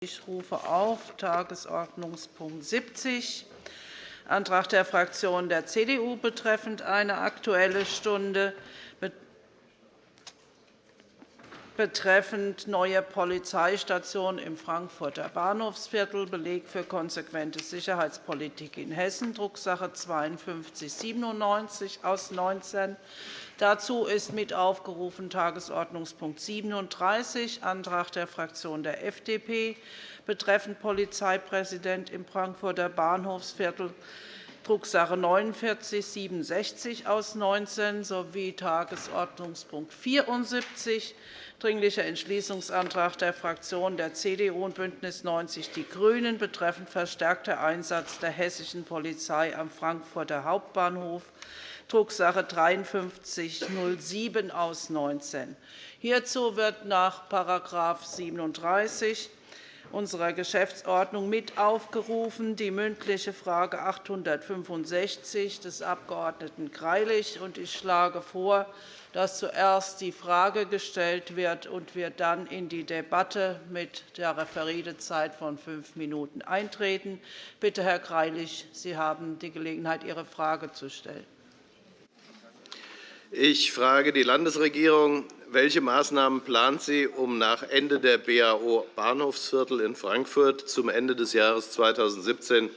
Ich rufe auf Tagesordnungspunkt 70, Antrag der Fraktion der CDU betreffend eine Aktuelle Stunde betreffend neue Polizeistation im Frankfurter Bahnhofsviertel, Beleg für konsequente Sicherheitspolitik in Hessen, Drucksache 5297 aus 19. Dazu ist mit aufgerufen Tagesordnungspunkt 37, Antrag der Fraktion der FDP betreffend Polizeipräsident im Frankfurter Bahnhofsviertel, Drucksache 4967 aus 19 sowie Tagesordnungspunkt 74, Dringlicher Entschließungsantrag der Fraktionen der CDU und BÜNDNIS 90 die GRÜNEN betreffend verstärkter Einsatz der hessischen Polizei am Frankfurter Hauptbahnhof, Drucksache 5307 aus 19. Hierzu wird nach § 37 unserer Geschäftsordnung mit aufgerufen die mündliche Frage 865 des Abg. Greilich. Ich schlage vor, dass zuerst die Frage gestellt wird und wir dann in die Debatte mit der Referendezeit von fünf Minuten eintreten. Bitte, Herr Greilich, Sie haben die Gelegenheit, Ihre Frage zu stellen. Ich frage die Landesregierung. Welche Maßnahmen plant sie, um nach Ende der BAO Bahnhofsviertel in Frankfurt zum Ende des Jahres 2017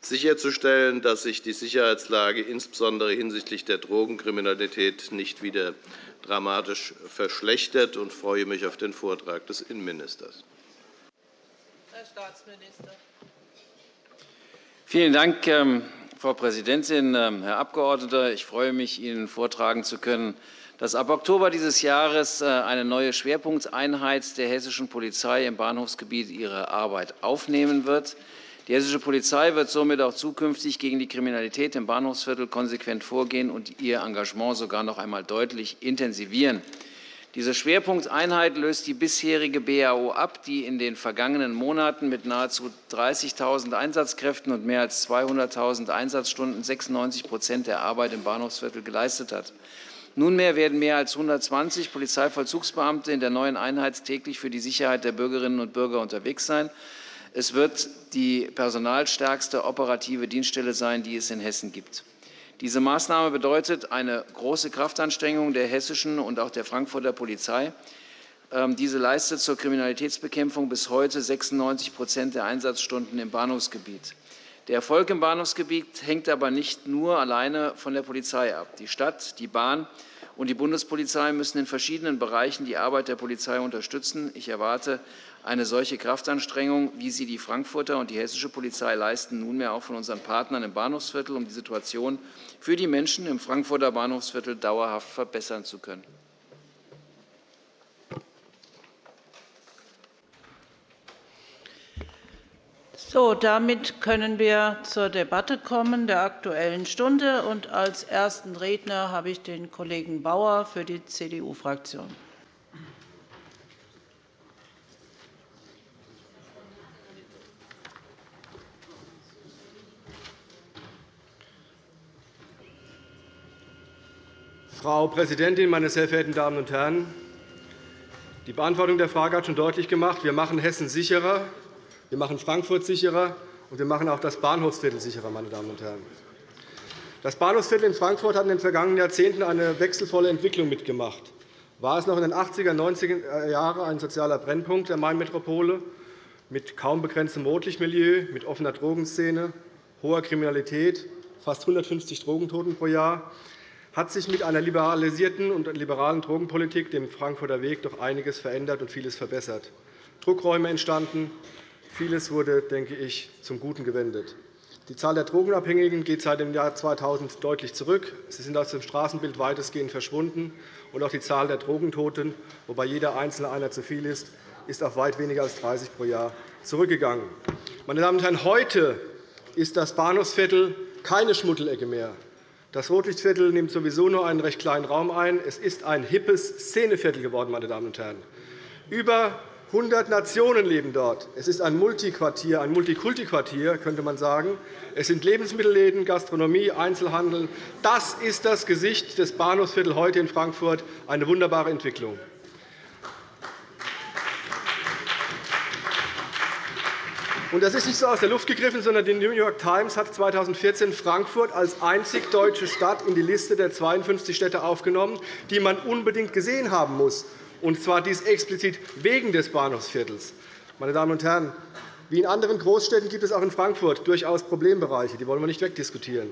sicherzustellen, dass sich die Sicherheitslage insbesondere hinsichtlich der Drogenkriminalität nicht wieder dramatisch verschlechtert, und freue mich auf den Vortrag des Innenministers. Herr Staatsminister. Vielen Dank, ähm, Frau Präsidentin, ähm, Herr Abgeordneter! Ich freue mich, Ihnen vortragen zu können, dass ab Oktober dieses Jahres äh, eine neue Schwerpunkteinheit der hessischen Polizei im Bahnhofsgebiet ihre Arbeit aufnehmen wird. Die hessische Polizei wird somit auch zukünftig gegen die Kriminalität im Bahnhofsviertel konsequent vorgehen und ihr Engagement sogar noch einmal deutlich intensivieren. Diese Schwerpunkteinheit löst die bisherige BAO ab, die in den vergangenen Monaten mit nahezu 30.000 Einsatzkräften und mehr als 200.000 Einsatzstunden 96% der Arbeit im Bahnhofsviertel geleistet hat. Nunmehr werden mehr als 120 Polizeivollzugsbeamte in der neuen Einheit täglich für die Sicherheit der Bürgerinnen und Bürger unterwegs sein. Es wird die personalstärkste operative Dienststelle sein, die es in Hessen gibt. Diese Maßnahme bedeutet eine große Kraftanstrengung der hessischen und auch der Frankfurter Polizei. Ähm, diese leistet zur Kriminalitätsbekämpfung bis heute 96% der Einsatzstunden im Bahnhofsgebiet. Der Erfolg im Bahnhofsgebiet hängt aber nicht nur alleine von der Polizei ab. Die Stadt, die Bahn und die Bundespolizei müssen in verschiedenen Bereichen die Arbeit der Polizei unterstützen. Ich erwarte eine solche Kraftanstrengung, wie sie die Frankfurter und die hessische Polizei leisten, nunmehr auch von unseren Partnern im Bahnhofsviertel, um die Situation für die Menschen im Frankfurter Bahnhofsviertel dauerhaft verbessern zu können. So, damit können wir zur Debatte kommen der Aktuellen Stunde. Und als ersten Redner habe ich den Kollegen Bauer für die CDU-Fraktion. Frau Präsidentin, meine sehr verehrten Damen und Herren! Die Beantwortung der Frage hat schon deutlich gemacht, wir machen Hessen sicherer, wir machen Frankfurt sicherer, und wir machen auch das Bahnhofsviertel sicherer. Meine Damen und Herren. Das Bahnhofsviertel in Frankfurt hat in den vergangenen Jahrzehnten eine wechselvolle Entwicklung mitgemacht. War es noch in den 80er und 90er Jahren ein sozialer Brennpunkt der Mainmetropole mit kaum begrenztem Rotlichtmilieu, mit offener Drogenszene, hoher Kriminalität, fast 150 Drogentoten pro Jahr, hat sich mit einer liberalisierten und liberalen Drogenpolitik, dem Frankfurter Weg, doch einiges verändert und vieles verbessert. Druckräume entstanden, vieles wurde, denke ich, zum Guten gewendet. Die Zahl der Drogenabhängigen geht seit dem Jahr 2000 deutlich zurück. Sie sind aus dem Straßenbild weitestgehend verschwunden. Und auch die Zahl der Drogentoten, wobei jeder Einzelne einer zu viel ist, ist auf weit weniger als 30 pro Jahr zurückgegangen. Meine Damen und Herren, heute ist das Bahnhofsviertel keine Schmuddelecke mehr. Das Rotlichtviertel nimmt sowieso nur einen recht kleinen Raum ein. Es ist ein hippes Szeneviertel geworden. Meine Damen und Herren. Über 100 Nationen leben dort. Es ist ein Multiquartier, ein Multikulti-Quartier, könnte man sagen. Es sind Lebensmittelläden, Gastronomie, Einzelhandel. Das ist das Gesicht des Bahnhofsviertels heute in Frankfurt. Eine wunderbare Entwicklung. das ist nicht so aus der Luft gegriffen, sondern die New York Times hat 2014 Frankfurt als einzig deutsche Stadt in die Liste der 52 Städte aufgenommen, die man unbedingt gesehen haben muss, und zwar dies explizit wegen des Bahnhofsviertels. Meine Damen und Herren, wie in anderen Großstädten gibt es auch in Frankfurt durchaus Problembereiche. Die wollen wir nicht wegdiskutieren.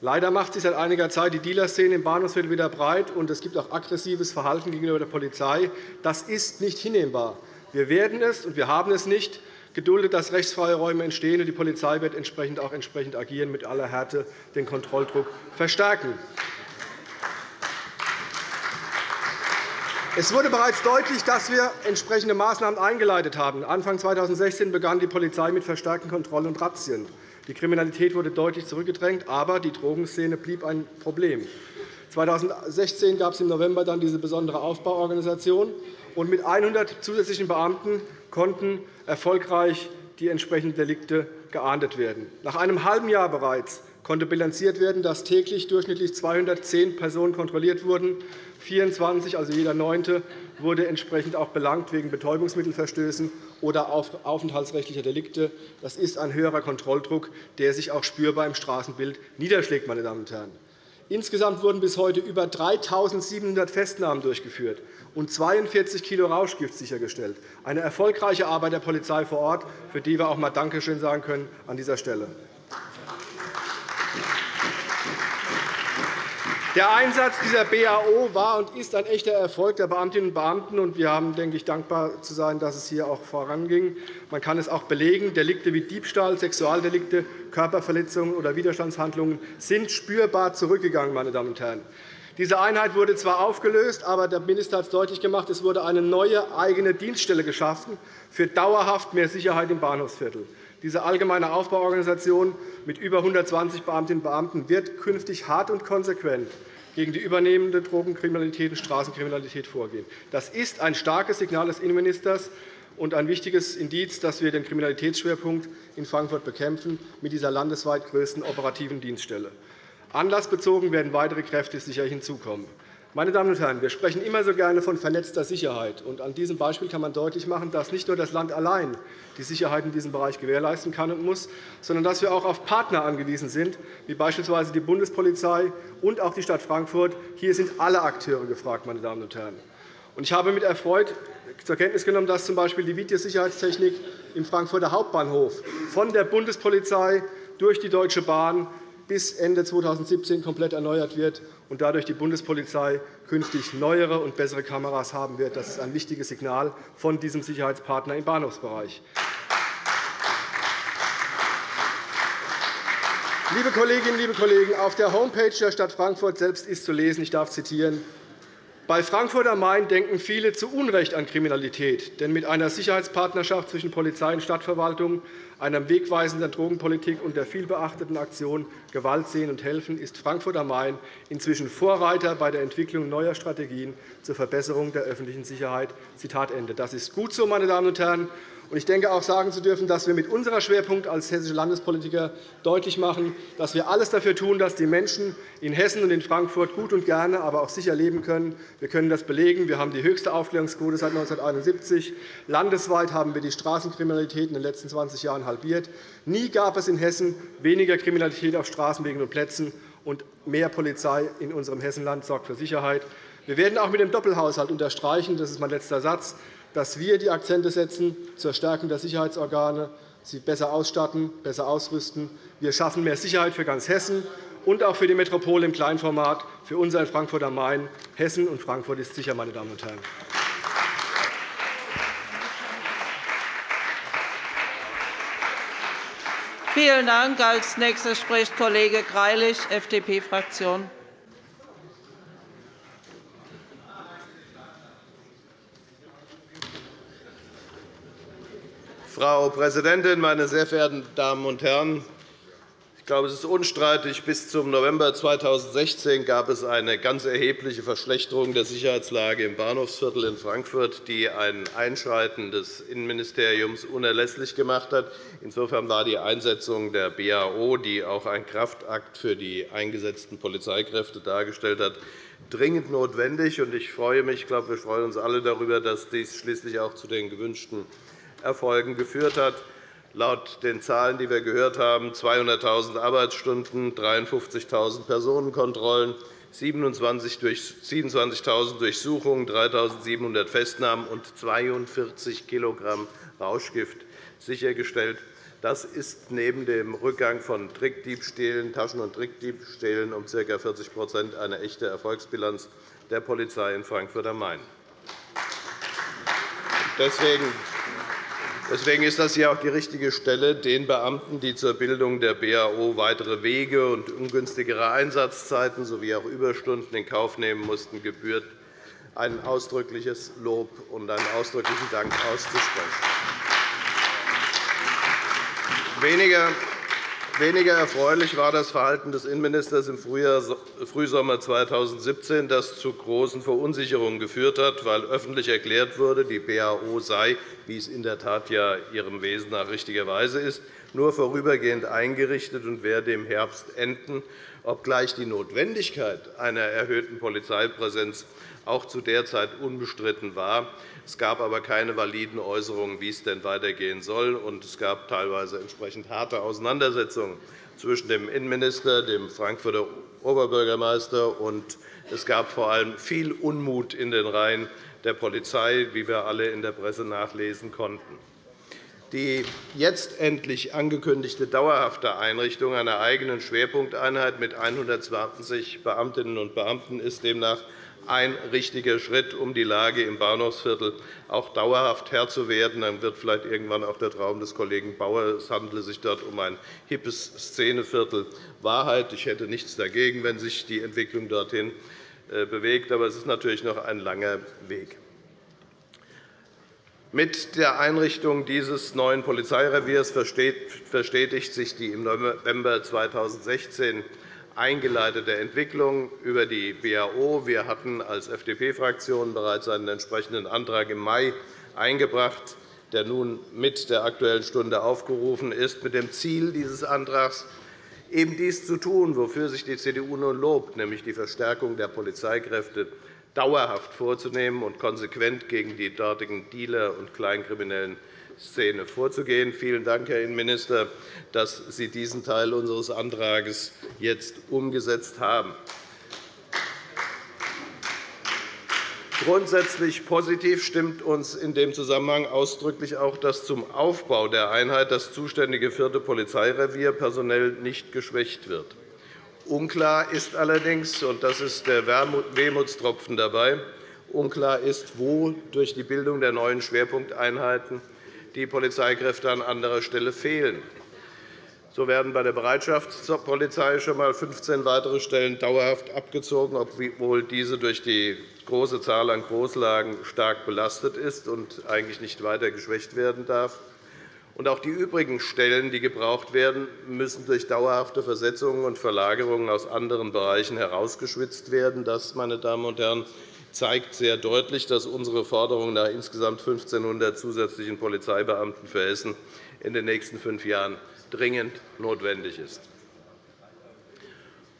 Leider macht sich seit einiger Zeit die Dealerszene im Bahnhofsviertel wieder breit, und es gibt auch aggressives Verhalten gegenüber der Polizei. Das ist nicht hinnehmbar. Wir werden es, und wir haben es nicht, geduldet, dass rechtsfreie Räume entstehen. und Die Polizei wird entsprechend auch entsprechend agieren, mit aller Härte den Kontrolldruck verstärken. Es wurde bereits deutlich, dass wir entsprechende Maßnahmen eingeleitet haben. Anfang 2016 begann die Polizei mit verstärkten Kontrollen und Razzien. Die Kriminalität wurde deutlich zurückgedrängt, aber die Drogenszene blieb ein Problem. 2016 gab es im November dann diese besondere Aufbauorganisation. und Mit 100 zusätzlichen Beamten konnten erfolgreich die entsprechenden Delikte geahndet werden. Nach einem halben Jahr bereits konnte bilanziert werden, dass täglich durchschnittlich 210 Personen kontrolliert wurden. 24, also jeder Neunte, wurde entsprechend auch belangt wegen Betäubungsmittelverstößen oder aufenthaltsrechtlicher Delikte. Das ist ein höherer Kontrolldruck, der sich auch spürbar im Straßenbild niederschlägt. Meine Damen und Herren. Insgesamt wurden bis heute über 3.700 Festnahmen durchgeführt und 42 kg Rauschgift sichergestellt. Eine erfolgreiche Arbeit der Polizei vor Ort, für die wir auch einmal Dankeschön sagen können an dieser Stelle. Der Einsatz dieser BAO war und ist ein echter Erfolg der Beamtinnen und Beamten. und Wir haben, denke ich, dankbar zu sein, dass es hier auch voranging. Man kann es auch belegen. Delikte wie Diebstahl, Sexualdelikte, Körperverletzungen oder Widerstandshandlungen sind spürbar zurückgegangen. Meine Damen und Herren. Diese Einheit wurde zwar aufgelöst, aber der Minister hat es deutlich gemacht, es wurde eine neue eigene Dienststelle geschaffen für dauerhaft mehr Sicherheit im Bahnhofsviertel. Diese allgemeine Aufbauorganisation mit über 120 Beamtinnen und Beamten wird künftig hart und konsequent gegen die übernehmende Drogenkriminalität und Straßenkriminalität vorgehen. Das ist ein starkes Signal des Innenministers und ein wichtiges Indiz, dass wir den Kriminalitätsschwerpunkt in Frankfurt bekämpfen mit dieser landesweit größten operativen Dienststelle. Anlassbezogen werden weitere Kräfte sicher hinzukommen. Meine Damen und Herren, wir sprechen immer so gerne von vernetzter Sicherheit. An diesem Beispiel kann man deutlich machen, dass nicht nur das Land allein die Sicherheit in diesem Bereich gewährleisten kann und muss, sondern dass wir auch auf Partner angewiesen sind, wie beispielsweise die Bundespolizei und auch die Stadt Frankfurt. Hier sind alle Akteure gefragt. Meine Damen und Herren. Ich habe mit Erfreut zur Kenntnis genommen, dass z. B. die Videosicherheitstechnik im Frankfurter Hauptbahnhof von der Bundespolizei durch die Deutsche Bahn bis Ende 2017 komplett erneuert wird und dadurch die Bundespolizei künftig neuere und bessere Kameras haben wird. Das ist ein wichtiges Signal von diesem Sicherheitspartner im Bahnhofsbereich. Liebe Kolleginnen, liebe Kollegen, auf der Homepage der Stadt Frankfurt selbst ist zu lesen, ich darf zitieren, bei Frankfurt am Main denken viele zu Unrecht an Kriminalität. Denn mit einer Sicherheitspartnerschaft zwischen Polizei und Stadtverwaltung, einer wegweisenden Drogenpolitik und der vielbeachteten Aktion Gewalt sehen und helfen ist Frankfurt am Main inzwischen Vorreiter bei der Entwicklung neuer Strategien zur Verbesserung der öffentlichen Sicherheit. Das ist gut so, meine Damen und Herren. Ich denke auch sagen zu dürfen, dass wir mit unserer Schwerpunkt als hessische Landespolitiker deutlich machen, dass wir alles dafür tun, dass die Menschen in Hessen und in Frankfurt gut und gerne, aber auch sicher leben können. Wir können das belegen. Wir haben die höchste Aufklärungsquote seit 1971. Landesweit haben wir die Straßenkriminalität in den letzten 20 Jahren halbiert. Nie gab es in Hessen weniger Kriminalität auf Straßenwegen und Plätzen, und mehr Polizei in unserem Hessenland sorgt für Sicherheit. Wir werden auch mit dem Doppelhaushalt unterstreichen, das ist mein letzter Satz, dass wir die Akzente setzen zur Stärkung der Sicherheitsorgane, sie besser ausstatten, besser ausrüsten. Wir schaffen mehr Sicherheit für ganz Hessen und auch für die Metropole im Kleinformat, für uns in Frankfurt am Main. Hessen und Frankfurt ist sicher, meine Damen und Herren. Vielen Dank. Als nächster spricht Kollege Greilich, FDP-Fraktion. Frau Präsidentin, meine sehr verehrten Damen und Herren! Ich glaube, es ist unstreitig, bis zum November 2016 gab es eine ganz erhebliche Verschlechterung der Sicherheitslage im Bahnhofsviertel in Frankfurt, die ein Einschreiten des Innenministeriums unerlässlich gemacht hat. Insofern war die Einsetzung der BAO, die auch ein Kraftakt für die eingesetzten Polizeikräfte dargestellt hat, dringend notwendig. Ich freue mich, ich glaube, wir freuen uns alle darüber, dass dies schließlich auch zu den gewünschten Erfolgen geführt hat. laut den Zahlen, die wir gehört haben, 200.000 Arbeitsstunden, 53.000 Personenkontrollen, 27.000 Durchsuchungen, 3.700 Festnahmen und 42 kg Rauschgift sichergestellt. Das ist neben dem Rückgang von Trickdiebstählen, Taschen- und Trickdiebstählen um ca. 40% eine echte Erfolgsbilanz der Polizei in Frankfurt am Main. Deswegen Deswegen ist das hier auch die richtige Stelle, den Beamten, die zur Bildung der BAO weitere Wege und ungünstigere Einsatzzeiten sowie auch Überstunden in Kauf nehmen mussten, gebührt ein ausdrückliches Lob und einen ausdrücklichen Dank auszusprechen. Weniger Weniger erfreulich war das Verhalten des Innenministers im Frühsommer 2017, das zu großen Verunsicherungen geführt hat, weil öffentlich erklärt wurde, die BAO sei, wie es in der Tat ja ihrem Wesen nach richtigerweise ist, nur vorübergehend eingerichtet und werde im Herbst enden, obgleich die Notwendigkeit einer erhöhten Polizeipräsenz auch zu der Zeit unbestritten war. Es gab aber keine validen Äußerungen, wie es denn weitergehen soll. Und es gab teilweise entsprechend harte Auseinandersetzungen zwischen dem Innenminister, dem Frankfurter Oberbürgermeister, und es gab vor allem viel Unmut in den Reihen der Polizei, wie wir alle in der Presse nachlesen konnten. Die jetzt endlich angekündigte dauerhafte Einrichtung einer eigenen Schwerpunkteinheit mit 120 Beamtinnen und Beamten ist demnach ein richtiger Schritt, um die Lage im Bahnhofsviertel auch dauerhaft Herr zu werden. Dann wird vielleicht irgendwann auch der Traum des Kollegen Bauer, es handele sich dort um ein hippes Szeneviertel, Wahrheit. Ich hätte nichts dagegen, wenn sich die Entwicklung dorthin äh, bewegt. Aber es ist natürlich noch ein langer Weg. Mit der Einrichtung dieses neuen Polizeireviers verstetigt sich die im November 2016 eingeleitete Entwicklung über die BAO. Wir hatten als FDP-Fraktion bereits einen entsprechenden Antrag im Mai eingebracht, der nun mit der Aktuellen Stunde aufgerufen ist, mit dem Ziel dieses Antrags, eben dies zu tun, wofür sich die CDU nun lobt, nämlich die Verstärkung der Polizeikräfte dauerhaft vorzunehmen und konsequent gegen die dortigen Dealer und Kleinkriminellen Szene vorzugehen. Vielen Dank, Herr Innenminister, dass Sie diesen Teil unseres Antrags jetzt umgesetzt haben. Grundsätzlich positiv stimmt uns in dem Zusammenhang ausdrücklich auch, dass zum Aufbau der Einheit das zuständige vierte Polizeirevier personell nicht geschwächt wird. Unklar ist allerdings, und das ist der Wehmutstropfen dabei, unklar ist, wo durch die Bildung der neuen Schwerpunkteinheiten die Polizeikräfte an anderer Stelle fehlen. So werden bei der Bereitschaftspolizei schon einmal 15 weitere Stellen dauerhaft abgezogen, obwohl diese durch die große Zahl an Großlagen stark belastet ist und eigentlich nicht weiter geschwächt werden darf. auch die übrigen Stellen, die gebraucht werden, müssen durch dauerhafte Versetzungen und Verlagerungen aus anderen Bereichen herausgeschwitzt werden. Das, meine Damen und Herren, zeigt sehr deutlich, dass unsere Forderung nach insgesamt 1.500 zusätzlichen Polizeibeamten für Hessen in den nächsten fünf Jahren dringend notwendig ist.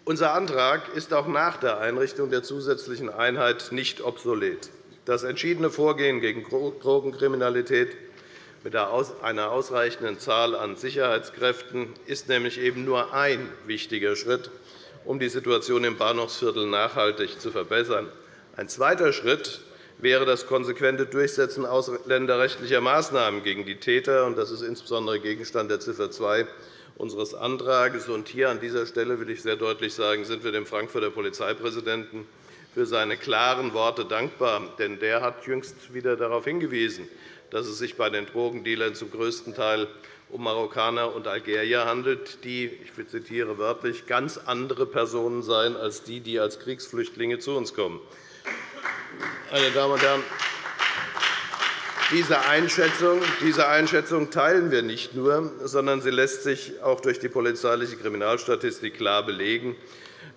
Unser Antrag ist auch nach der Einrichtung der zusätzlichen Einheit nicht obsolet. Das entschiedene Vorgehen gegen Drogenkriminalität mit einer ausreichenden Zahl an Sicherheitskräften ist nämlich eben nur ein wichtiger Schritt, um die Situation im Bahnhofsviertel nachhaltig zu verbessern. Ein zweiter Schritt wäre das konsequente Durchsetzen ausländerrechtlicher Maßnahmen gegen die Täter. Das ist insbesondere Gegenstand der Ziffer 2 unseres Antrags. Hier an dieser Stelle will ich sehr deutlich sagen, sind wir dem Frankfurter Polizeipräsidenten für seine klaren Worte dankbar. Denn der hat jüngst wieder darauf hingewiesen, dass es sich bei den Drogendealern zum größten Teil um Marokkaner und Algerier handelt, die, ich zitiere wörtlich, ganz andere Personen seien als die, die als Kriegsflüchtlinge zu uns kommen. Meine Damen und Herren, diese Einschätzung, diese Einschätzung teilen wir nicht nur, sondern sie lässt sich auch durch die polizeiliche Kriminalstatistik klar belegen.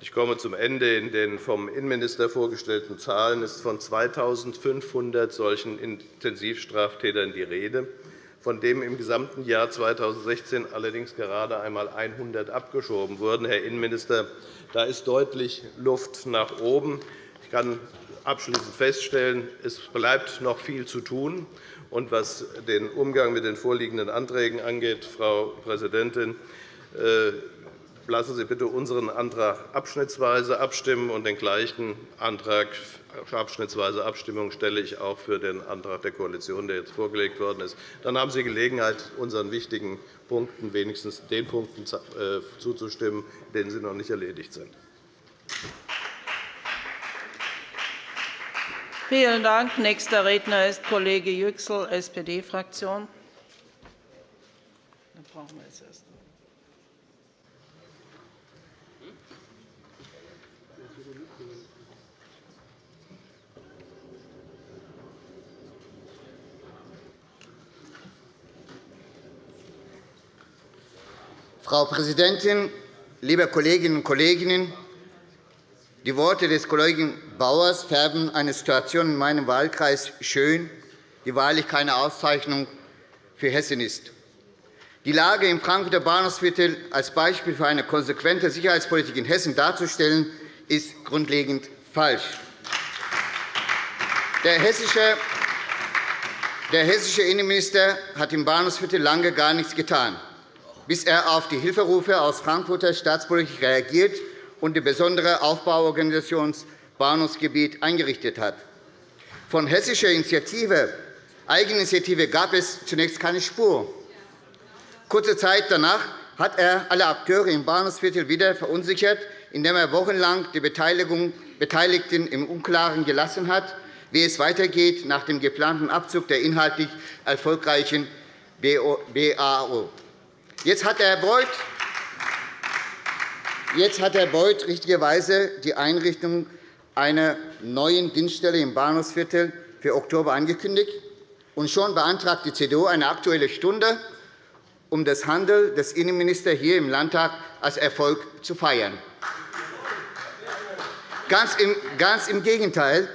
Ich komme zum Ende. In den vom Innenminister vorgestellten Zahlen ist von 2.500 solchen Intensivstraftätern die Rede, von denen im gesamten Jahr 2016 allerdings gerade einmal 100 abgeschoben wurden. Herr Innenminister, da ist deutlich Luft nach oben. Ich kann abschließend feststellen, es bleibt noch viel zu tun. Und was den Umgang mit den vorliegenden Anträgen angeht, Frau Präsidentin, äh, lassen Sie bitte unseren Antrag abschnittsweise abstimmen, und den gleichen Antrag abschnittsweise Abstimmung stelle ich auch für den Antrag der Koalition, der jetzt vorgelegt worden ist. Dann haben Sie Gelegenheit, unseren wichtigen Punkten, wenigstens den Punkten äh, zuzustimmen, denen sie noch nicht erledigt sind. Vielen Dank. Nächster Redner ist Kollege Yüksel, SPD-Fraktion. Frau Präsidentin, liebe Kolleginnen und Kollegen! Die Worte des Kollegen Bauers färben eine Situation in meinem Wahlkreis schön, die wahrlich keine Auszeichnung für Hessen ist. Die Lage im Frankfurter Bahnhofsviertel als Beispiel für eine konsequente Sicherheitspolitik in Hessen darzustellen, ist grundlegend falsch. Der hessische Innenminister hat im Bahnhofsviertel lange gar nichts getan, bis er auf die Hilferufe aus Frankfurter Staatspolitik reagiert und die besondere Aufbauorganisation Bahnhofsgebiet eingerichtet hat. Von hessischer Initiative, Eigeninitiative gab es zunächst keine Spur. Kurze Zeit danach hat er alle Akteure im Bahnhofsviertel wieder verunsichert, indem er wochenlang die Beteiligten im Unklaren gelassen hat, wie es weitergeht nach dem geplanten Abzug der inhaltlich erfolgreichen BAO. Jetzt hat Herr Beuth Jetzt hat Herr Beuth richtigerweise die Einrichtung einer neuen Dienststelle im Bahnhofsviertel für Oktober angekündigt. Und schon beantragt die CDU eine Aktuelle Stunde, um das Handeln des Innenministers hier im Landtag als Erfolg zu feiern. Ganz im Gegenteil.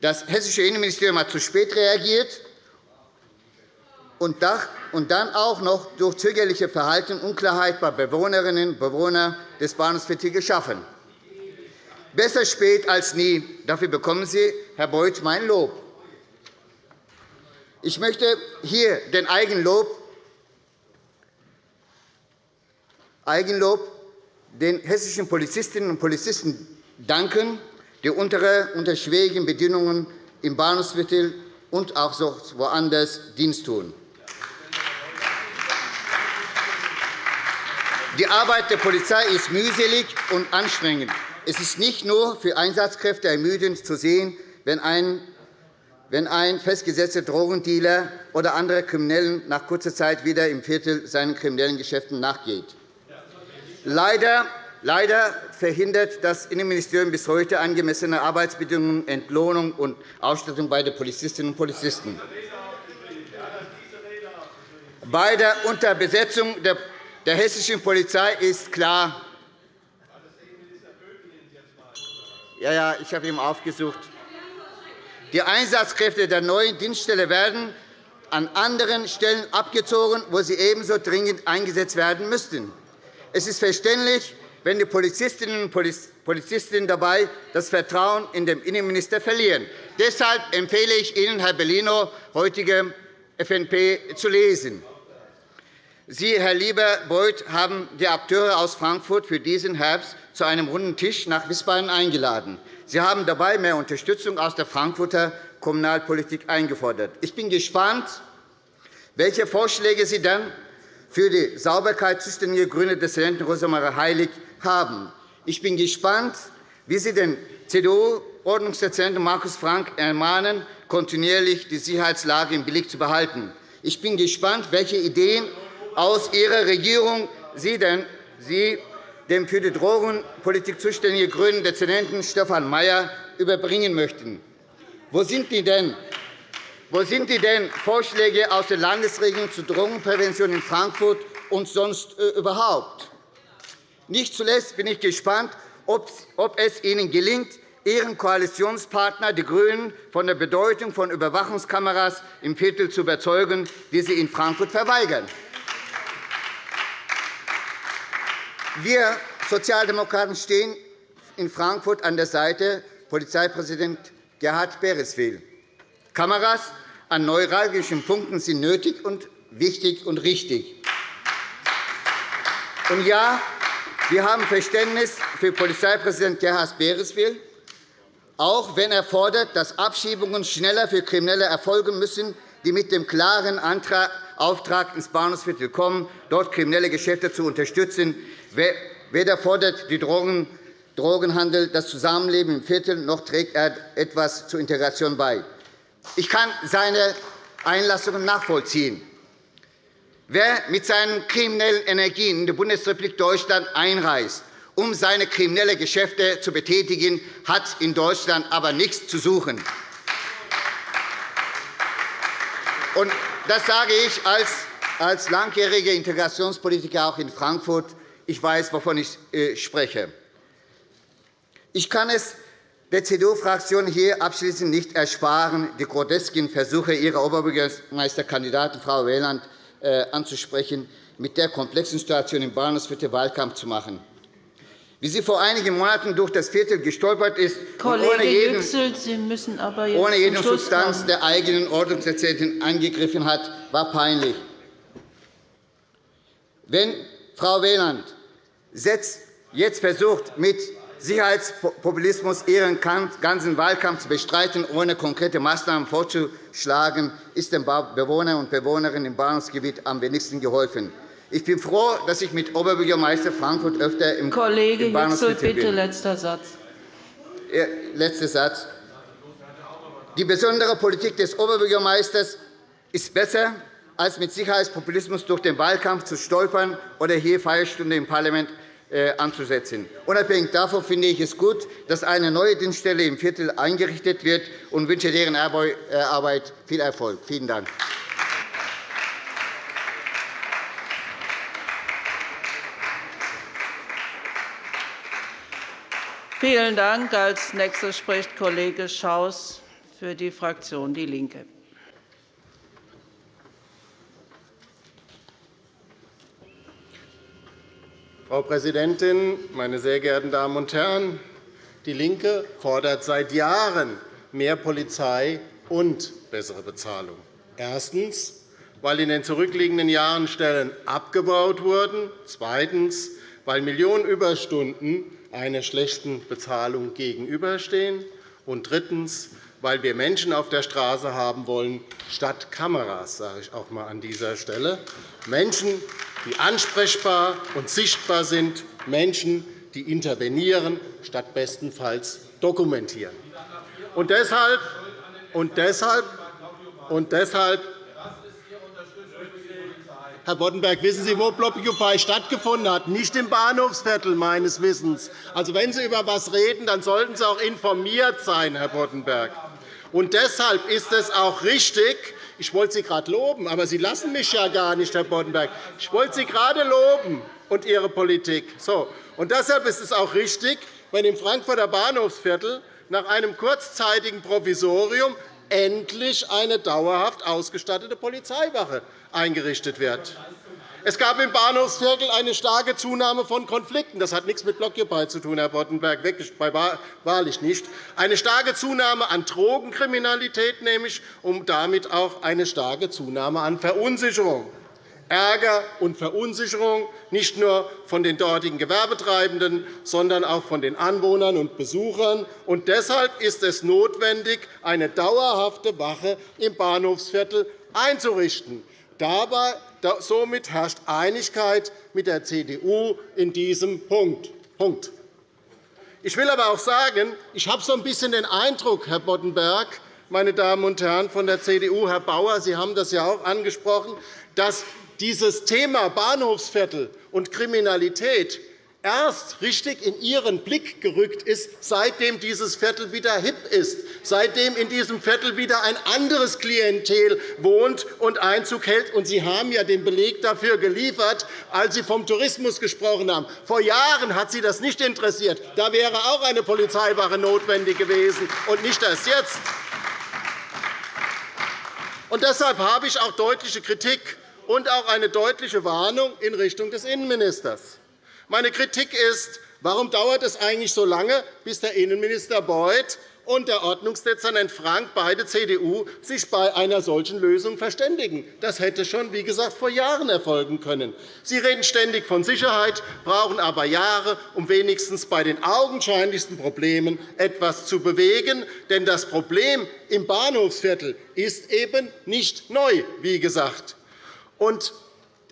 Das hessische Innenministerium hat zu spät reagiert und dann auch noch durch zögerliche Verhalten Unklarheit bei Bewohnerinnen und Bewohnern des Bahnhofsviertels geschaffen. Besser spät als nie. Dafür bekommen Sie, Herr Beuth, mein Lob. Ich möchte hier den Eigenlob, Eigenlob den hessischen Polizistinnen und Polizisten danken, die unter schwierigen Bedingungen im Bahnhofsviertel und auch woanders Dienst tun. Die Arbeit der Polizei ist mühselig und anstrengend. Es ist nicht nur für Einsatzkräfte ermüdend zu sehen, wenn ein festgesetzter Drogendealer oder andere Kriminellen nach kurzer Zeit wieder im Viertel seinen kriminellen Geschäften nachgeht. Leider, leider verhindert das Innenministerium bis heute angemessene Arbeitsbedingungen, Entlohnung und Ausstattung bei den Polizistinnen und Polizisten. Bei der Unterbesetzung der der hessischen Polizei ist klar. Ja, ja, ich habe ihn aufgesucht. Die Einsatzkräfte der neuen Dienststelle werden an anderen Stellen abgezogen, wo sie ebenso dringend eingesetzt werden müssten. Es ist verständlich, wenn die Polizistinnen und Polizisten dabei das Vertrauen in den Innenminister verlieren. Deshalb empfehle ich Ihnen, Herr Bellino, heutige FNP zu lesen. Sie, Herr Lieber-Beuth, haben die Akteure aus Frankfurt für diesen Herbst zu einem runden Tisch nach Wiesbaden eingeladen. Sie haben dabei mehr Unterstützung aus der Frankfurter Kommunalpolitik eingefordert. Ich bin gespannt, welche Vorschläge Sie dann für die Sauberkeit zuständige grüne Dissidenten Rosemarie Heilig haben. Ich bin gespannt, wie Sie den CDU-Ordnungsdezernenten Markus Frank ermahnen, kontinuierlich die Sicherheitslage im Blick zu behalten. Ich bin gespannt, welche Ideen aus Ihrer Regierung Sie, denn, Sie dem für die Drogenpolitik zuständigen grünen Dezernenten Stefan Mayer überbringen möchten. Wo sind die denn? Wo sind die denn Vorschläge aus der Landesregierung zur Drogenprävention in Frankfurt und sonst äh, überhaupt? Nicht zuletzt bin ich gespannt, ob es Ihnen gelingt, Ihren Koalitionspartner, die GRÜNEN, von der Bedeutung von Überwachungskameras im Viertel zu überzeugen, die Sie in Frankfurt verweigern. Wir Sozialdemokraten stehen in Frankfurt an der Seite Polizeipräsident Gerhard Bereswil. Kameras an neuralgischen Punkten sind nötig und wichtig und richtig. Und ja, wir haben Verständnis für Polizeipräsident Gerhard Bereswil, auch wenn er fordert, dass Abschiebungen schneller für Kriminelle erfolgen müssen, die mit dem klaren Auftrag ins Bahnhofsviertel kommen, dort kriminelle Geschäfte zu unterstützen. Weder fordert die Drogenhandel das Zusammenleben im Viertel, noch trägt er etwas zur Integration bei. Ich kann seine Einlassungen nachvollziehen. Wer mit seinen kriminellen Energien in die Bundesrepublik Deutschland einreist, um seine kriminellen Geschäfte zu betätigen, hat in Deutschland aber nichts zu suchen. Das sage ich als, als langjähriger Integrationspolitiker auch in Frankfurt. Ich weiß, wovon ich äh, spreche. Ich kann es der CDU-Fraktion hier abschließend nicht ersparen, die grotesken Versuche ihrer Oberbürgermeisterkandidatin Frau Weyland äh, anzusprechen, mit der komplexen Situation im Bahnhofsviertel Wahlkampf zu machen. Wie sie vor einigen Monaten durch das Viertel gestolpert ist Kollege ohne jeden, Yüksel, Sie müssen aber jetzt ohne jede Substanz kommen. der eigenen Ordnungserziehung angegriffen hat, war peinlich. Wenn Frau Weyland jetzt versucht, mit Sicherheitspopulismus ihren ganzen Wahlkampf zu bestreiten, ohne konkrete Maßnahmen vorzuschlagen, ist den Bewohnern und Bewohnerinnen im Bahnhofsgebiet am wenigsten geholfen. Ich bin froh, dass ich mit Oberbürgermeister Frankfurt öfter im Kollege im Bahnhofsgebiet bitte letzter Satz. Letzter Satz. Die besondere Politik des Oberbürgermeisters ist besser, als mit Sicherheitspopulismus durch den Wahlkampf zu stolpern oder hier Feierstunde im Parlament äh, anzusetzen. Unabhängig davon finde ich es gut, dass eine neue Dienststelle im Viertel eingerichtet wird und wünsche deren äh, Arbeit viel Erfolg. Vielen Dank. Vielen Dank. Als nächster spricht Kollege Schaus für die Fraktion DIE LINKE. Frau Präsidentin, meine sehr geehrten Damen und Herren! DIE LINKE fordert seit Jahren mehr Polizei und bessere Bezahlung. Erstens, weil in den zurückliegenden Jahren Stellen abgebaut wurden. Zweitens, weil Millionen Überstunden einer schlechten Bezahlung gegenüberstehen. Und drittens, weil wir Menschen auf der Straße haben wollen, statt Kameras, sage ich auch einmal an dieser Stelle. Menschen, die ansprechbar und sichtbar sind, Menschen, die intervenieren, statt bestenfalls dokumentieren. Und deshalb, und deshalb, und deshalb Herr Boddenberg, wissen Sie, wo Blockupy stattgefunden hat? Nicht im Bahnhofsviertel, meines Wissens. Also, wenn Sie über etwas reden, dann sollten Sie auch informiert sein, Herr Boddenberg. Und deshalb ist es auch richtig, ich wollte Sie gerade loben, aber Sie lassen mich ja gar nicht, Herr Boddenberg. Ich wollte Sie gerade loben und Ihre Politik. So. Und deshalb ist es auch richtig, wenn im Frankfurter Bahnhofsviertel nach einem kurzzeitigen Provisorium endlich eine dauerhaft ausgestattete Polizeiwache eingerichtet wird. Es gab im Bahnhofsviertel eine starke Zunahme von Konflikten. Das hat nichts mit Blockupy zu tun, Herr Boddenberg, wahrlich nicht. Eine starke Zunahme an Drogenkriminalität nämlich und damit auch eine starke Zunahme an Verunsicherung. Ärger und Verunsicherung nicht nur von den dortigen Gewerbetreibenden, sondern auch von den Anwohnern und Besuchern. Und deshalb ist es notwendig, eine dauerhafte Wache im Bahnhofsviertel einzurichten. Dabei Somit herrscht Einigkeit mit der CDU in diesem Punkt. Ich will aber auch sagen, ich habe so ein bisschen den Eindruck, Herr Boddenberg, meine Damen und Herren von der CDU, Herr Bauer, Sie haben das ja auch angesprochen, dass dieses Thema Bahnhofsviertel und Kriminalität erst richtig in Ihren Blick gerückt ist, seitdem dieses Viertel wieder hip ist, seitdem in diesem Viertel wieder ein anderes Klientel wohnt und Einzug hält. Und Sie haben ja den Beleg dafür geliefert, als Sie vom Tourismus gesprochen haben. Vor Jahren hat Sie das nicht interessiert. Da wäre auch eine Polizeiwache notwendig gewesen, und nicht erst jetzt. Und deshalb habe ich auch deutliche Kritik und auch eine deutliche Warnung in Richtung des Innenministers. Meine Kritik ist, warum dauert es eigentlich so lange, bis der Innenminister Beuth und der Ordnungsdezernent Frank, beide CDU, sich bei einer solchen Lösung verständigen. Das hätte schon, wie gesagt, vor Jahren erfolgen können. Sie reden ständig von Sicherheit, brauchen aber Jahre, um wenigstens bei den augenscheinlichsten Problemen etwas zu bewegen. Denn das Problem im Bahnhofsviertel ist eben nicht neu, wie gesagt. Und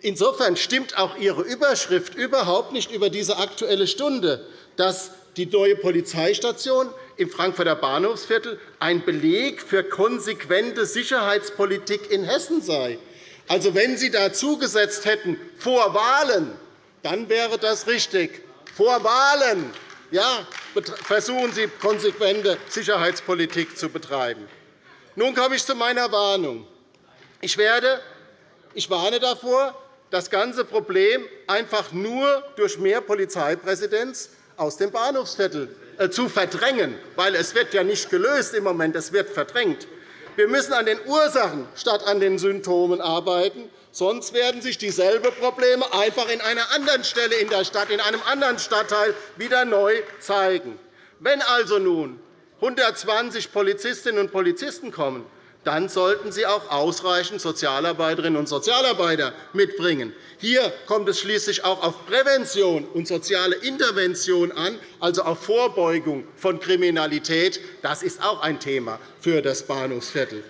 Insofern stimmt auch Ihre Überschrift überhaupt nicht über diese Aktuelle Stunde, dass die neue Polizeistation im Frankfurter Bahnhofsviertel ein Beleg für konsequente Sicherheitspolitik in Hessen sei. Also, wenn Sie da zugesetzt hätten vor Wahlen, dann wäre das richtig. Vor Wahlen ja, versuchen Sie, konsequente Sicherheitspolitik zu betreiben. Nun komme ich zu meiner Warnung. Ich, werde, ich warne davor, das ganze Problem einfach nur durch mehr Polizeipräsenz aus dem Bahnhofsviertel äh, zu verdrängen, weil es wird ja nicht gelöst im Moment, es wird verdrängt. Wir müssen an den Ursachen statt an den Symptomen arbeiten. Sonst werden sich dieselben Probleme einfach in einer anderen Stelle in der Stadt, in einem anderen Stadtteil wieder neu zeigen. Wenn also nun 120 Polizistinnen und Polizisten kommen, dann sollten Sie auch ausreichend Sozialarbeiterinnen und Sozialarbeiter mitbringen. Hier kommt es schließlich auch auf Prävention und soziale Intervention an, also auf Vorbeugung von Kriminalität. Das ist auch ein Thema für das Bahnhofsviertel.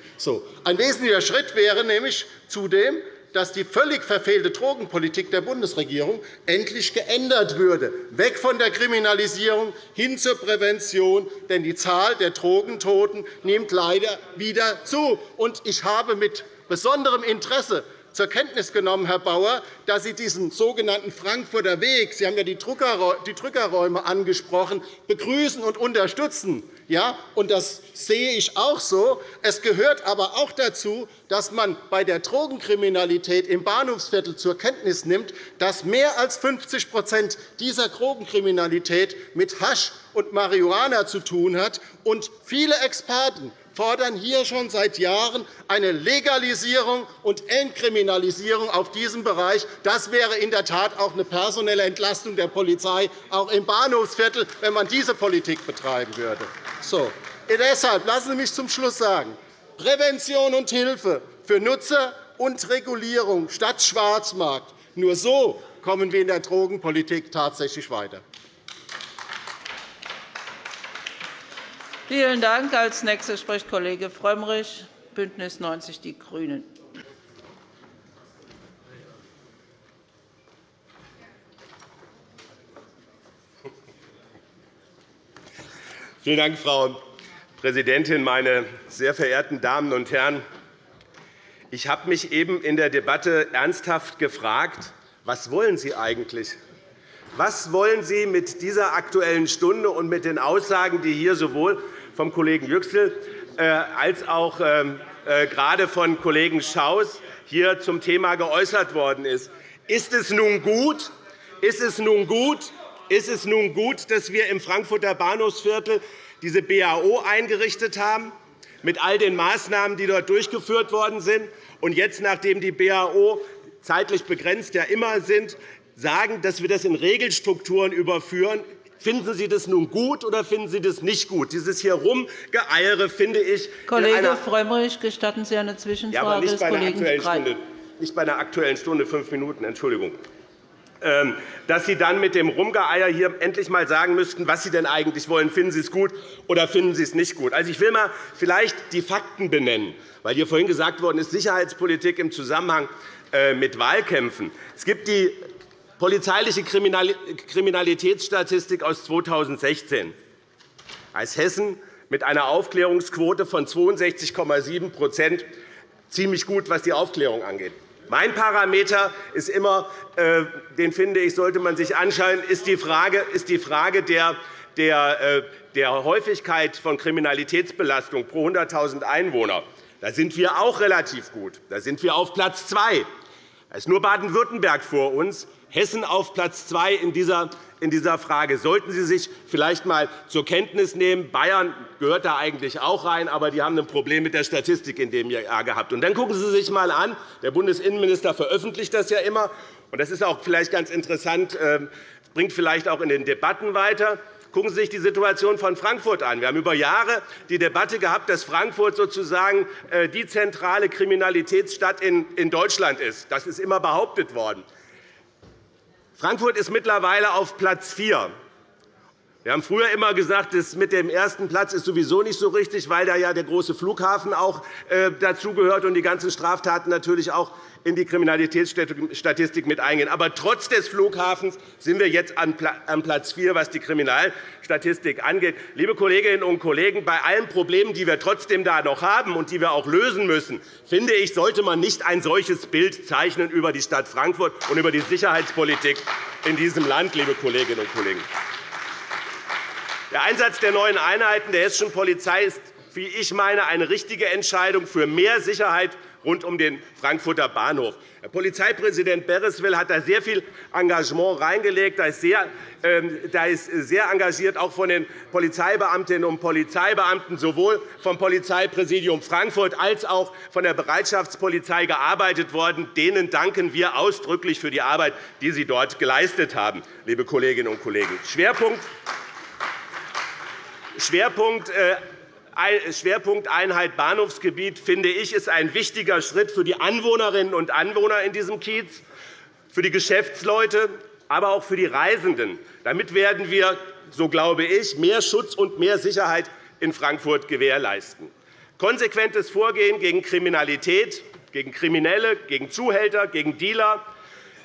Ein wesentlicher Schritt wäre nämlich zudem, dass die völlig verfehlte Drogenpolitik der Bundesregierung endlich geändert würde, weg von der Kriminalisierung hin zur Prävention. Denn die Zahl der Drogentoten nimmt leider wieder zu. Ich habe mit besonderem Interesse zur Kenntnis genommen, Herr Bauer, dass Sie diesen sogenannten Frankfurter Weg – Sie haben ja die Drückerräume angesprochen – begrüßen und unterstützen. Ja, und das sehe ich auch so. Es gehört aber auch dazu, dass man bei der Drogenkriminalität im Bahnhofsviertel zur Kenntnis nimmt, dass mehr als 50% dieser Drogenkriminalität mit Hasch und Marihuana zu tun hat. Und viele Experten fordern hier schon seit Jahren eine Legalisierung und Entkriminalisierung auf diesem Bereich. Das wäre in der Tat auch eine personelle Entlastung der Polizei, auch im Bahnhofsviertel, wenn man diese Politik betreiben würde. So. Deshalb lassen Sie mich zum Schluss sagen, Prävention und Hilfe für Nutzer und Regulierung statt Schwarzmarkt. Nur so kommen wir in der Drogenpolitik tatsächlich weiter. Vielen Dank. Als nächster spricht Kollege Frömmrich, BÜNDNIS 90 die GRÜNEN. Vielen Dank, Frau Präsidentin, meine sehr verehrten Damen und Herren! Ich habe mich eben in der Debatte ernsthaft gefragt, was wollen Sie eigentlich? Was wollen Sie mit dieser Aktuellen Stunde und mit den Aussagen, die hier sowohl vom Kollegen Yüksel äh, als auch ähm, äh, gerade von Kollegen Schaus hier zum Thema geäußert worden ist. Ist es nun gut, ist es nun gut, ist es nun gut dass wir im Frankfurter Bahnhofsviertel diese BAO eingerichtet haben, mit all den Maßnahmen, die dort durchgeführt worden sind, und jetzt, nachdem die BAO zeitlich begrenzt ja immer sind, sagen, dass wir das in Regelstrukturen überführen, Finden Sie das nun gut oder finden Sie das nicht gut? Dieses hier Rumgeeiere finde ich. Kollege Frömmrich, gestatten Sie eine Zwischenfrage ja, aber nicht bei, einer aktuellen Stunde, nicht bei einer Aktuellen Stunde fünf Minuten. Entschuldigung. Ähm, dass Sie dann mit dem Rumgeeier hier endlich einmal sagen müssten, was Sie denn eigentlich wollen. Finden Sie es gut oder finden Sie es nicht gut? Also, ich will mal vielleicht die Fakten benennen, weil hier vorhin gesagt worden ist, Sicherheitspolitik im Zusammenhang äh, mit Wahlkämpfen. Es gibt die polizeiliche Kriminalitätsstatistik aus 2016. Als Hessen mit einer Aufklärungsquote von 62,7% ziemlich gut, was die Aufklärung angeht. Mein Parameter ist immer, äh, den finde ich, sollte man sich anschauen, ist die Frage, der, äh, der Häufigkeit von Kriminalitätsbelastung pro 100.000 Einwohner. Da sind wir auch relativ gut. Da sind wir auf Platz zwei. Da ist nur Baden-Württemberg vor uns. Hessen auf Platz zwei in dieser in dieser Frage. Sollten Sie sich vielleicht einmal zur Kenntnis nehmen. Bayern gehört da eigentlich auch rein, aber die haben ein Problem mit der Statistik in dem Jahr gehabt. Und dann gucken Sie sich einmal an. Der Bundesinnenminister veröffentlicht das ja immer. Und das ist auch vielleicht ganz interessant, ähm, bringt vielleicht auch in den Debatten weiter. Gucken Sie sich die Situation von Frankfurt an. Wir haben über Jahre die Debatte gehabt, dass Frankfurt sozusagen äh, die zentrale Kriminalitätsstadt in Deutschland ist. Das ist immer behauptet worden. Frankfurt ist mittlerweile auf Platz 4. Wir haben früher immer gesagt, das mit dem ersten Platz ist sowieso nicht so richtig, weil da ja der große Flughafen auch äh, dazugehört und die ganzen Straftaten natürlich auch in die Kriminalitätsstatistik mit eingehen. Aber trotz des Flughafens sind wir jetzt an Platz 4, was die Kriminalstatistik angeht. Liebe Kolleginnen und Kollegen, bei allen Problemen, die wir trotzdem da noch haben und die wir auch lösen müssen, finde ich, sollte man nicht ein solches Bild zeichnen über die Stadt Frankfurt und über die Sicherheitspolitik in diesem Land, liebe Kolleginnen und Kollegen. Der Einsatz der neuen Einheiten der hessischen Polizei ist, wie ich meine, eine richtige Entscheidung für mehr Sicherheit rund um den Frankfurter Bahnhof. Herr Polizeipräsident Bereswil hat da sehr viel Engagement reingelegt. Ähm, da ist sehr engagiert, auch von den Polizeibeamtinnen und Polizeibeamten, sowohl vom Polizeipräsidium Frankfurt als auch von der Bereitschaftspolizei gearbeitet worden. Denen danken wir ausdrücklich für die Arbeit, die sie dort geleistet haben, liebe Kolleginnen und Kollegen. Schwerpunkt Schwerpunkt äh, Schwerpunkt Bahnhofsgebiet, finde ich, ist ein wichtiger Schritt für die Anwohnerinnen und Anwohner in diesem Kiez, für die Geschäftsleute, aber auch für die Reisenden. Damit werden wir, so glaube ich, mehr Schutz und mehr Sicherheit in Frankfurt gewährleisten. Konsequentes Vorgehen gegen Kriminalität, gegen Kriminelle, gegen Zuhälter, gegen Dealer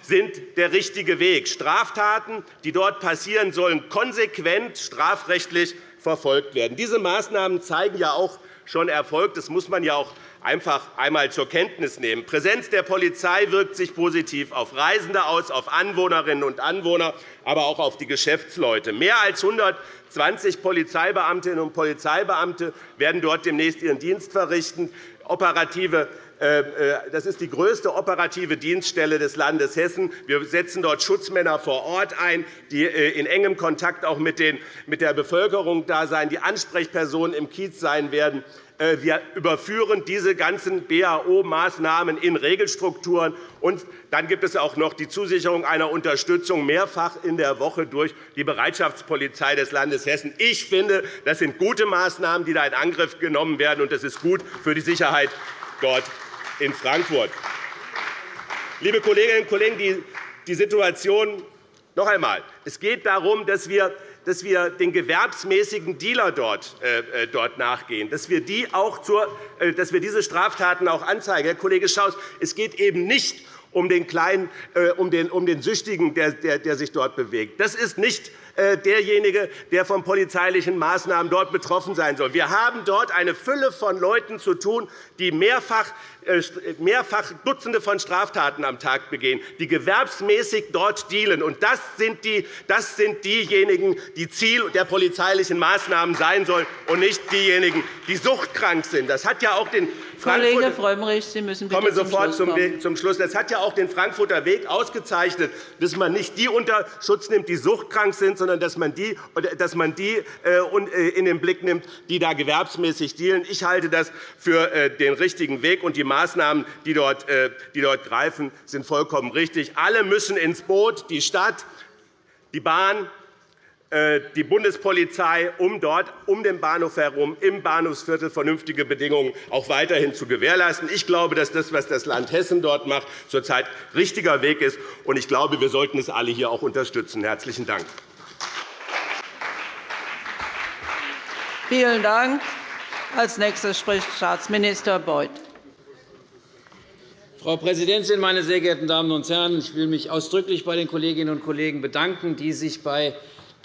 sind der richtige Weg. Straftaten, die dort passieren, sollen konsequent strafrechtlich verfolgt werden. Diese Maßnahmen zeigen ja auch schon Erfolg. Das muss man ja auch einfach einmal zur Kenntnis nehmen. Präsenz der Polizei wirkt sich positiv auf Reisende aus, auf Anwohnerinnen und Anwohner, aber auch auf die Geschäftsleute. Mehr als 120 Polizeibeamtinnen und Polizeibeamte werden dort demnächst ihren Dienst verrichten. Operative das ist die größte operative Dienststelle des Landes Hessen. Wir setzen dort Schutzmänner vor Ort ein, die äh, in engem Kontakt auch mit der Bevölkerung da sein, die Ansprechpersonen im Kiez sein werden. Wir überführen diese ganzen BAO-Maßnahmen in Regelstrukturen. Und dann gibt es auch noch die Zusicherung einer Unterstützung mehrfach in der Woche durch die Bereitschaftspolizei des Landes Hessen. Ich finde, das sind gute Maßnahmen, die da in Angriff genommen werden, und das ist gut für die Sicherheit dort in Frankfurt. Liebe Kolleginnen und Kollegen, die Situation noch einmal. Es geht darum, dass wir dass wir den gewerbsmäßigen Dealer dort, äh, äh, dort nachgehen, dass wir, die auch zur, äh, dass wir diese Straftaten auch anzeigen. Herr Kollege Schaus, es geht eben nicht um den, kleinen, äh, um den, um den Süchtigen, der, der, der sich dort bewegt. Das ist nicht derjenige, der von polizeilichen Maßnahmen dort betroffen sein soll. Wir haben dort eine Fülle von Leuten zu tun, die mehrfach, äh, mehrfach Dutzende von Straftaten am Tag begehen, die gewerbsmäßig dort dealen. Und das sind, die, das sind diejenigen, die Ziel der polizeilichen Maßnahmen sein sollen, und nicht diejenigen, die suchtkrank sind. Das hat ja auch den Kollege Frömmrich, Sie müssen bitte komme sofort zum Schluss, zum Schluss. Das hat ja auch den Frankfurter Weg ausgezeichnet, dass man nicht die unter Schutz nimmt, die suchtkrank sind, sondern dass man die, dass man die äh, äh, in den Blick nimmt, die da gewerbsmäßig dealen. Ich halte das für äh, den richtigen Weg, und die Maßnahmen, die dort, die dort greifen, sind vollkommen richtig. Alle müssen ins Boot, die Stadt, die Bahn, die Bundespolizei, um dort um den Bahnhof herum im Bahnhofsviertel vernünftige Bedingungen auch weiterhin zu gewährleisten. Ich glaube, dass das, was das Land Hessen dort macht, zurzeit richtiger Weg ist. Ich glaube, wir sollten es alle hier auch unterstützen. – Herzlichen Dank. Vielen Dank. Als nächster spricht Staatsminister Beuth. Frau Präsidentin, meine sehr geehrten Damen und Herren! Ich will mich ausdrücklich bei den Kolleginnen und Kollegen bedanken, die sich bei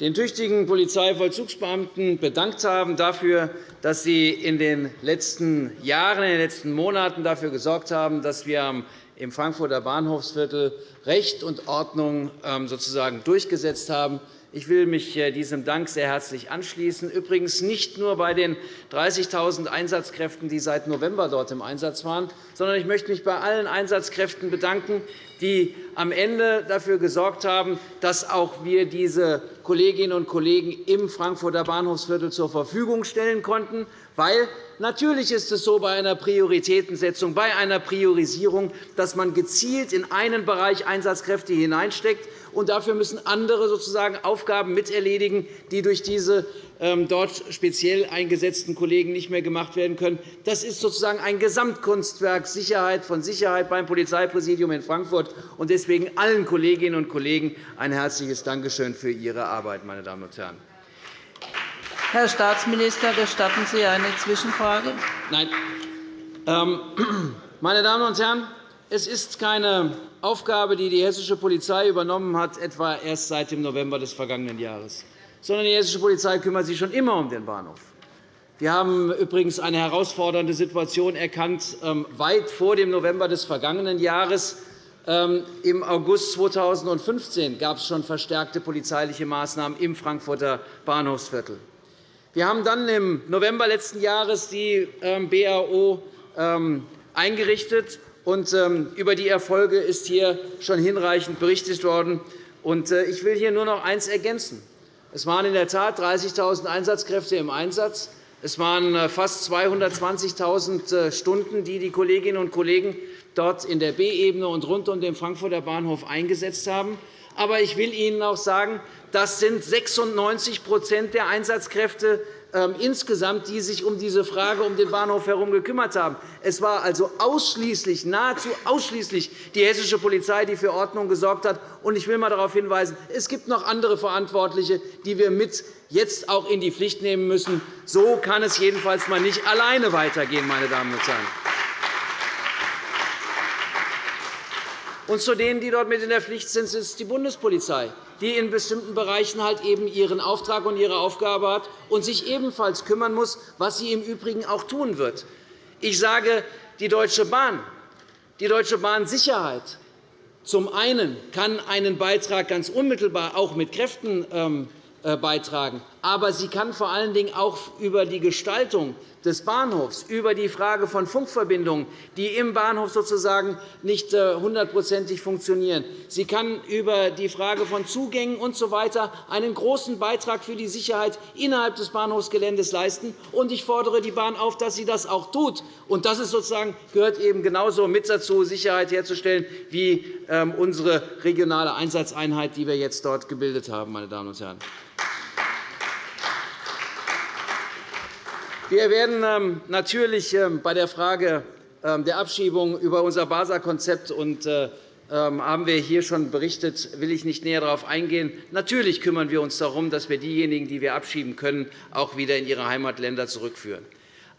den tüchtigen Polizeivollzugsbeamten bedankt haben dafür, dass sie in den letzten Jahren, in den letzten Monaten dafür gesorgt haben, dass wir im Frankfurter Bahnhofsviertel Recht und Ordnung ähm, sozusagen durchgesetzt haben. Ich will mich äh, diesem Dank sehr herzlich anschließen. Übrigens nicht nur bei den 30.000 Einsatzkräften, die seit November dort im Einsatz waren, sondern ich möchte mich bei allen Einsatzkräften bedanken, die am Ende dafür gesorgt haben, dass auch wir diese Kolleginnen und Kollegen im Frankfurter Bahnhofsviertel zur Verfügung stellen konnten. Weil natürlich ist es so bei einer Prioritätensetzung, bei einer Priorisierung, dass man gezielt in einen Bereich Einsatzkräfte hineinsteckt, und dafür müssen andere sozusagen auf Aufgaben miterledigen, die durch diese ähm, dort speziell eingesetzten Kollegen nicht mehr gemacht werden können. Das ist sozusagen ein Gesamtkunstwerk Sicherheit von Sicherheit beim Polizeipräsidium in Frankfurt. Und deswegen allen Kolleginnen und Kollegen ein herzliches Dankeschön für Ihre Arbeit, meine Damen und Herren. Herr Staatsminister, gestatten Sie eine Zwischenfrage? Nein. Ähm, meine Damen und Herren, es ist keine Aufgabe, die die hessische Polizei übernommen hat, etwa erst seit dem November des vergangenen Jahres sondern die hessische Polizei kümmert sich schon immer um den Bahnhof. Wir haben übrigens eine herausfordernde Situation erkannt, ähm, weit vor dem November des vergangenen Jahres. Ähm, Im August 2015 gab es schon verstärkte polizeiliche Maßnahmen im Frankfurter Bahnhofsviertel. Wir haben dann im November letzten Jahres die ähm, BAO eingerichtet. Und Über die Erfolge ist hier schon hinreichend berichtet worden. Äh, ich will hier nur noch eines ergänzen. Es waren in der Tat 30.000 Einsatzkräfte im Einsatz. Es waren äh, fast 220.000 äh, Stunden, die die Kolleginnen und Kollegen dort in der B-Ebene und rund um den Frankfurter Bahnhof eingesetzt haben. Aber ich will Ihnen auch sagen, das sind 96% der Einsatzkräfte ähm, insgesamt, die sich um diese Frage um den Bahnhof herum gekümmert haben. Es war also ausschließlich, nahezu ausschließlich die hessische Polizei, die für Ordnung gesorgt hat. Ich will einmal darauf hinweisen, es gibt noch andere Verantwortliche, die wir mit jetzt auch in die Pflicht nehmen müssen. So kann es jedenfalls mal nicht alleine weitergehen, meine Damen und Herren. Und zu denen, die dort mit in der Pflicht sind, ist die Bundespolizei die in bestimmten Bereichen halt eben ihren Auftrag und ihre Aufgabe hat und sich ebenfalls kümmern muss, was sie im Übrigen auch tun wird. Ich sage, die Deutsche Bahn, die Deutsche Bahn Sicherheit zum einen kann einen Beitrag ganz unmittelbar auch mit Kräften ähm, äh, beitragen. Aber sie kann vor allen Dingen auch über die Gestaltung des Bahnhofs, über die Frage von Funkverbindungen, die im Bahnhof sozusagen nicht äh, hundertprozentig funktionieren. Sie kann über die Frage von Zugängen usw. So einen großen Beitrag für die Sicherheit innerhalb des Bahnhofsgeländes leisten. Ich fordere die Bahn auf, dass sie das auch tut. Und das ist sozusagen, gehört eben genauso mit dazu, Sicherheit herzustellen, wie ähm, unsere regionale Einsatzeinheit, die wir jetzt dort gebildet haben. Meine Damen und Herren. Wir werden ähm, natürlich ähm, bei der Frage ähm, der Abschiebung über unser BASA-Konzept und äh, haben wir hier schon berichtet, will ich nicht näher darauf eingehen. Natürlich kümmern wir uns darum, dass wir diejenigen, die wir abschieben können, auch wieder in ihre Heimatländer zurückführen.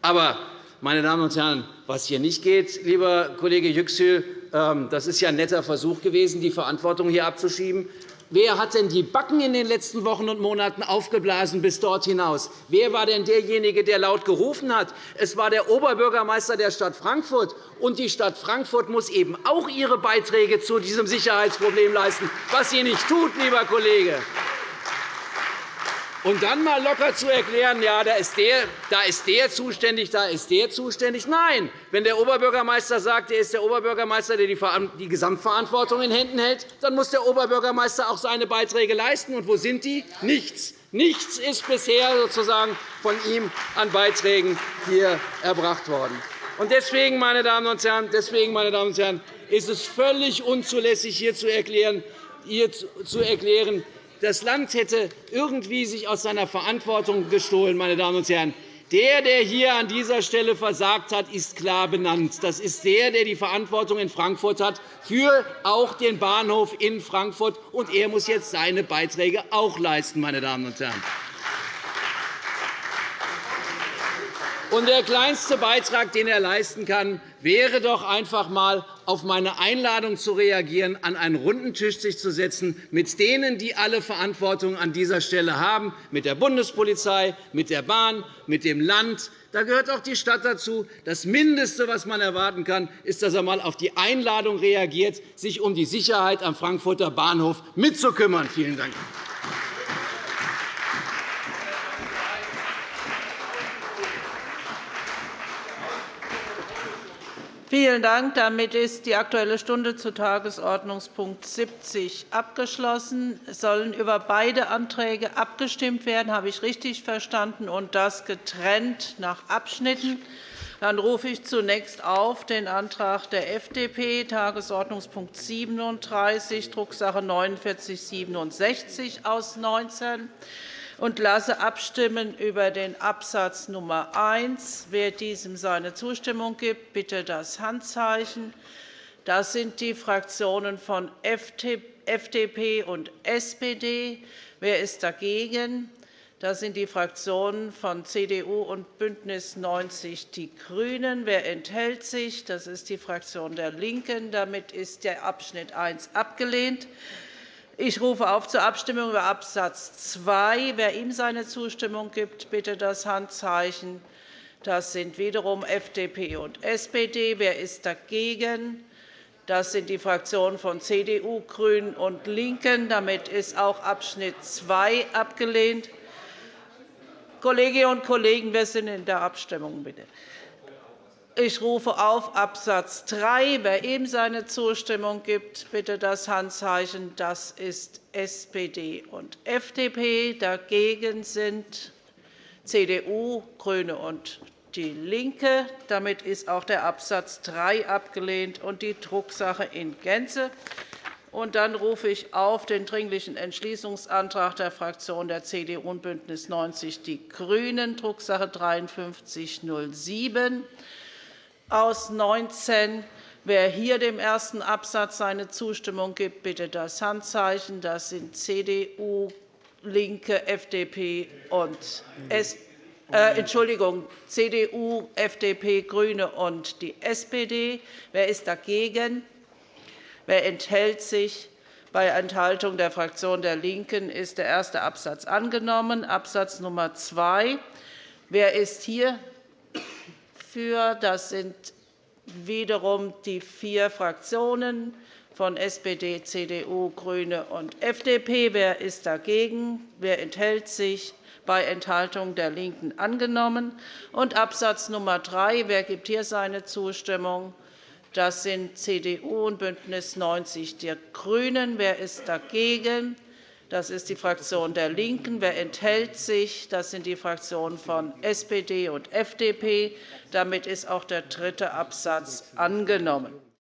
Aber, meine Damen und Herren, was hier nicht geht, lieber Kollege Yüksel, das ist ja ein netter Versuch gewesen, die Verantwortung hier abzuschieben. Wer hat denn die Backen in den letzten Wochen und Monaten aufgeblasen bis dort hinaus? Wer war denn derjenige, der laut gerufen hat? Es war der Oberbürgermeister der Stadt Frankfurt. Und die Stadt Frankfurt muss eben auch ihre Beiträge zu diesem Sicherheitsproblem leisten, was sie nicht tut, lieber Kollege. Und dann mal locker zu erklären, ja, da ist, der, da ist der zuständig, da ist der zuständig. Nein, wenn der Oberbürgermeister sagt, er ist der Oberbürgermeister, der die Gesamtverantwortung in Händen hält, dann muss der Oberbürgermeister auch seine Beiträge leisten. Und wo sind die? Nichts. Nichts ist bisher sozusagen von ihm an Beiträgen hier erbracht worden. Deswegen, meine Damen und Herren, deswegen, meine Damen und Herren, ist es völlig unzulässig, hier zu erklären, hier zu erklären das Land hätte irgendwie sich aus seiner Verantwortung gestohlen. Meine Damen und Herren. Der, der hier an dieser Stelle versagt hat, ist klar benannt. Das ist der, der die Verantwortung in Frankfurt hat, für auch den Bahnhof in Frankfurt. Und er muss jetzt seine Beiträge auch leisten. Meine Damen und Herren. Und der kleinste Beitrag, den er leisten kann, wäre doch einfach einmal auf meine Einladung zu reagieren, an einen runden Tisch sich zu setzen mit denen, die alle Verantwortung an dieser Stelle haben, mit der Bundespolizei, mit der Bahn, mit dem Land. Da gehört auch die Stadt dazu. Das Mindeste, was man erwarten kann, ist, dass er einmal auf die Einladung reagiert, sich um die Sicherheit am Frankfurter Bahnhof mitzukümmern. Vielen Dank. Vielen Dank. Damit ist die Aktuelle Stunde zu Tagesordnungspunkt 70 abgeschlossen. Es sollen über beide Anträge abgestimmt werden, habe ich richtig verstanden, und das getrennt nach Abschnitten. Dann rufe ich zunächst auf den Antrag der FDP, Tagesordnungspunkt 37, Drucksache 49 4967 aus 19 und lasse abstimmen über den Absatz Nummer 1. Wer diesem seine Zustimmung gibt, bitte das Handzeichen. Das sind die Fraktionen von FDP und SPD. Wer ist dagegen? Das sind die Fraktionen von CDU und BÜNDNIS 90 die GRÜNEN. Wer enthält sich? Das ist die Fraktion der LINKEN. Damit ist der Abschnitt 1 abgelehnt. Ich rufe auf zur Abstimmung über Absatz 2. Wer ihm seine Zustimmung gibt, bitte das Handzeichen. Das sind wiederum FDP und SPD. Wer ist dagegen? Das sind die Fraktionen von CDU, GRÜNEN und LINKEN. Damit ist auch Abschnitt 2 abgelehnt. Kolleginnen und Kollegen, wir sind in der Abstimmung. Bitte. Ich rufe auf Absatz 3. Wer ihm seine Zustimmung gibt, bitte das Handzeichen. Das ist SPD und FDP. Dagegen sind CDU, GRÜNE und DIE LINKE. Damit ist auch der Absatz 3 abgelehnt und die Drucksache in Gänze. Und dann rufe ich auf den Dringlichen Entschließungsantrag der Fraktionen der CDU und BÜNDNIS 90 die GRÜNEN, Drucksache 5307 aus 19. Wer hier dem ersten Absatz seine Zustimmung gibt, bitte das Handzeichen. Das sind CDU, LINKE, FDP und äh, Entschuldigung, CDU, FDP, GRÜNE und die SPD. Wer ist dagegen? Wer enthält sich? Bei Enthaltung der Fraktion der LINKEN ist der erste Absatz angenommen. Absatz Nummer 2. Wer ist hier für? Das sind wiederum die vier Fraktionen von SPD, CDU, GRÜNE und FDP. Wer ist dagegen? Wer enthält sich? Bei Enthaltung der LINKEN angenommen. Und Absatz Nummer 3. Wer gibt hier seine Zustimmung? Das sind CDU und BÜNDNIS 90 die GRÜNEN. Wer ist dagegen? Das ist die Fraktion der LINKEN. Wer enthält sich? Das sind die Fraktionen von SPD und FDP. Damit ist auch der dritte Absatz angenommen.